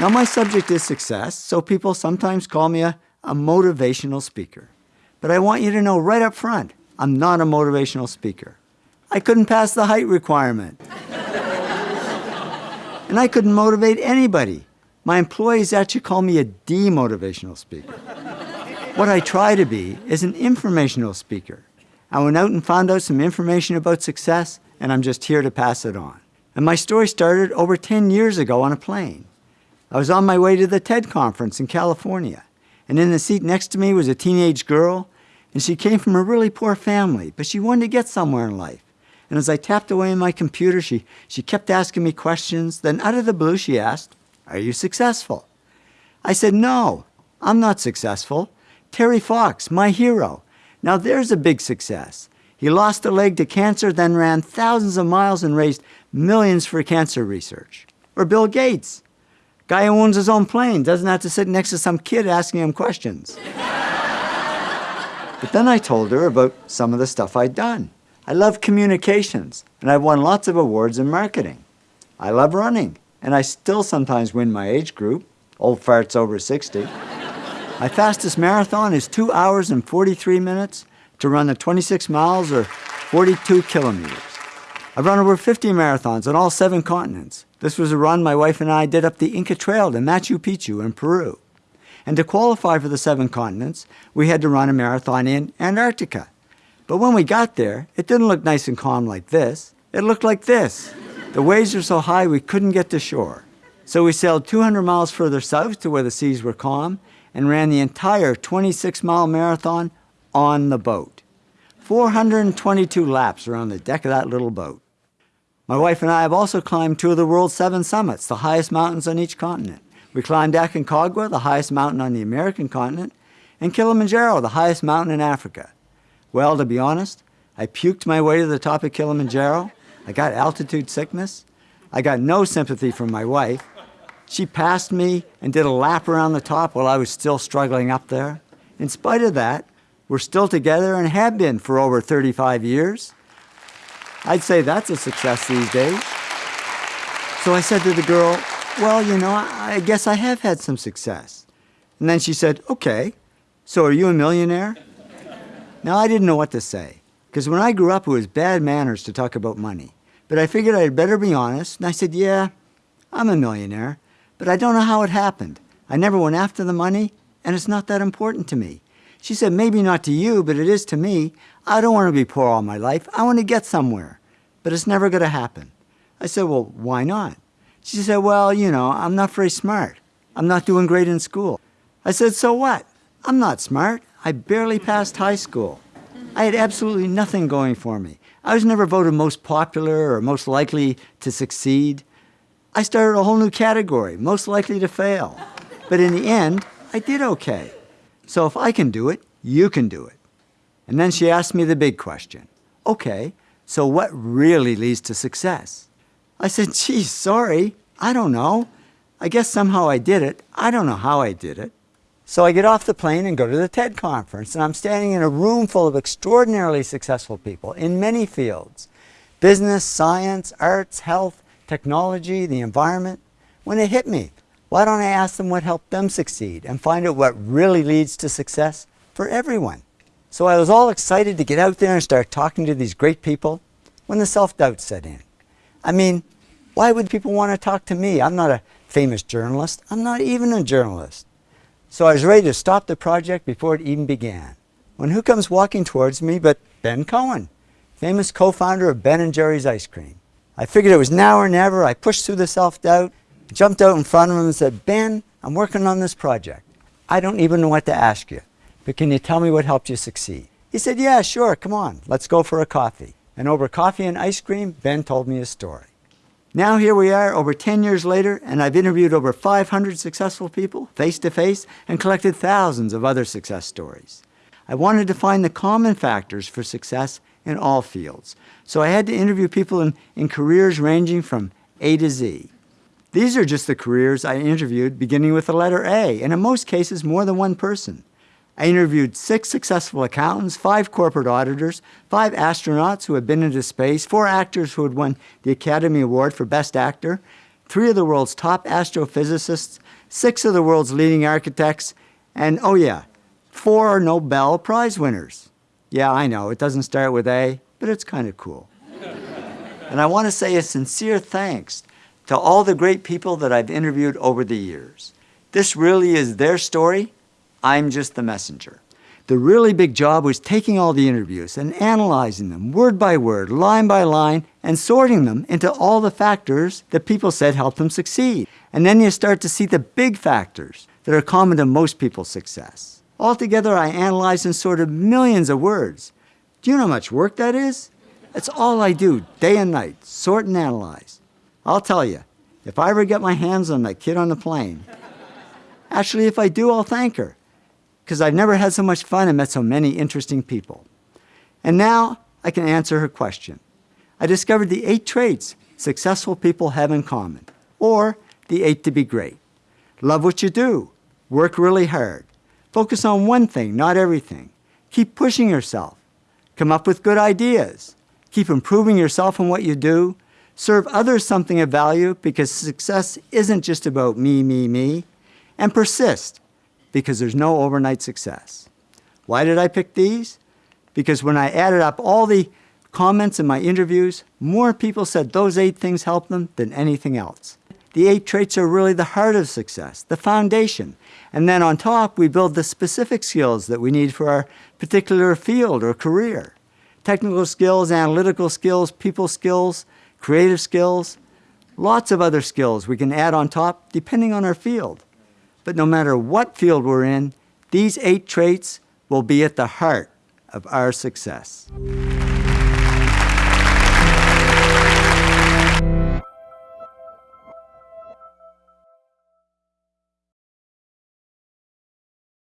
Now, my subject is success, so people sometimes call me a, a motivational speaker. But I want you to know right up front, I'm not a motivational speaker. I couldn't pass the height requirement. and I couldn't motivate anybody. My employees actually call me a demotivational speaker. what I try to be is an informational speaker. I went out and found out some information about success, and I'm just here to pass it on. And my story started over 10 years ago on a plane. I was on my way to the TED conference in California, and in the seat next to me was a teenage girl, and she came from a really poor family, but she wanted to get somewhere in life. And as I tapped away on my computer, she, she kept asking me questions. Then out of the blue, she asked, are you successful? I said, no, I'm not successful. Terry Fox, my hero. Now there's a big success. He lost a leg to cancer, then ran thousands of miles and raised millions for cancer research. Or Bill Gates, guy who owns his own plane, doesn't have to sit next to some kid asking him questions. but then I told her about some of the stuff I'd done. I love communications, and I've won lots of awards in marketing. I love running, and I still sometimes win my age group, old farts over 60. my fastest marathon is 2 hours and 43 minutes to run the 26 miles or 42 kilometers. I've run over 50 marathons on all seven continents. This was a run my wife and I did up the Inca Trail to Machu Picchu in Peru. And to qualify for the seven continents, we had to run a marathon in Antarctica. But when we got there, it didn't look nice and calm like this. It looked like this. The waves were so high we couldn't get to shore. So we sailed 200 miles further south to where the seas were calm and ran the entire 26-mile marathon on the boat. 422 laps around the deck of that little boat. My wife and I have also climbed two of the world's seven summits, the highest mountains on each continent. We climbed Aconcagua, the highest mountain on the American continent, and Kilimanjaro, the highest mountain in Africa. Well, to be honest, I puked my way to the top of Kilimanjaro. I got altitude sickness. I got no sympathy from my wife. She passed me and did a lap around the top while I was still struggling up there. In spite of that, we're still together and have been for over 35 years. I'd say that's a success these days. So I said to the girl, well, you know, I guess I have had some success. And then she said, okay, so are you a millionaire? Now, I didn't know what to say, because when I grew up, it was bad manners to talk about money. But I figured I'd better be honest, and I said, yeah, I'm a millionaire, but I don't know how it happened. I never went after the money, and it's not that important to me. She said, maybe not to you, but it is to me. I don't want to be poor all my life. I want to get somewhere, but it's never going to happen. I said, well, why not? She said, well, you know, I'm not very smart. I'm not doing great in school. I said, so what? I'm not smart. I barely passed high school. I had absolutely nothing going for me. I was never voted most popular or most likely to succeed. I started a whole new category, most likely to fail. But in the end, I did okay. So if I can do it, you can do it. And then she asked me the big question. Okay, so what really leads to success? I said, geez, sorry, I don't know. I guess somehow I did it. I don't know how I did it. So I get off the plane and go to the TED conference, and I'm standing in a room full of extraordinarily successful people in many fields business, science, arts, health, technology, the environment. When it hit me, why don't I ask them what helped them succeed and find out what really leads to success for everyone? So I was all excited to get out there and start talking to these great people when the self-doubt set in. I mean, why would people want to talk to me? I'm not a famous journalist. I'm not even a journalist. So I was ready to stop the project before it even began. When who comes walking towards me but Ben Cohen, famous co-founder of Ben & Jerry's Ice Cream. I figured it was now or never. I pushed through the self-doubt, jumped out in front of him and said, Ben, I'm working on this project. I don't even know what to ask you, but can you tell me what helped you succeed? He said, yeah, sure, come on, let's go for a coffee. And over coffee and ice cream, Ben told me his story. Now here we are over 10 years later and I've interviewed over 500 successful people face to face and collected thousands of other success stories. I wanted to find the common factors for success in all fields. So I had to interview people in, in careers ranging from A to Z. These are just the careers I interviewed beginning with the letter A, and in most cases more than one person. I interviewed six successful accountants, five corporate auditors, five astronauts who had been into space, four actors who had won the Academy Award for Best Actor, three of the world's top astrophysicists, six of the world's leading architects, and oh yeah, four Nobel Prize winners. Yeah, I know, it doesn't start with A, but it's kind of cool. and I want to say a sincere thanks to all the great people that I've interviewed over the years. This really is their story. I'm just the messenger. The really big job was taking all the interviews and analyzing them word by word, line by line, and sorting them into all the factors that people said helped them succeed. And then you start to see the big factors that are common to most people's success. Altogether, I analyzed and sorted millions of words. Do you know how much work that is? That's all I do, day and night, sort and analyze. I'll tell you, if I ever get my hands on that kid on the plane, actually, if I do, I'll thank her because I've never had so much fun and met so many interesting people. And now I can answer her question. I discovered the eight traits successful people have in common, or the eight to be great. Love what you do. Work really hard. Focus on one thing, not everything. Keep pushing yourself. Come up with good ideas. Keep improving yourself in what you do. Serve others something of value because success isn't just about me, me, me. And persist because there's no overnight success. Why did I pick these? Because when I added up all the comments in my interviews, more people said those eight things helped them than anything else. The eight traits are really the heart of success, the foundation. And then on top, we build the specific skills that we need for our particular field or career. Technical skills, analytical skills, people skills, creative skills, lots of other skills we can add on top depending on our field. But no matter what field we're in, these eight traits will be at the heart of our success.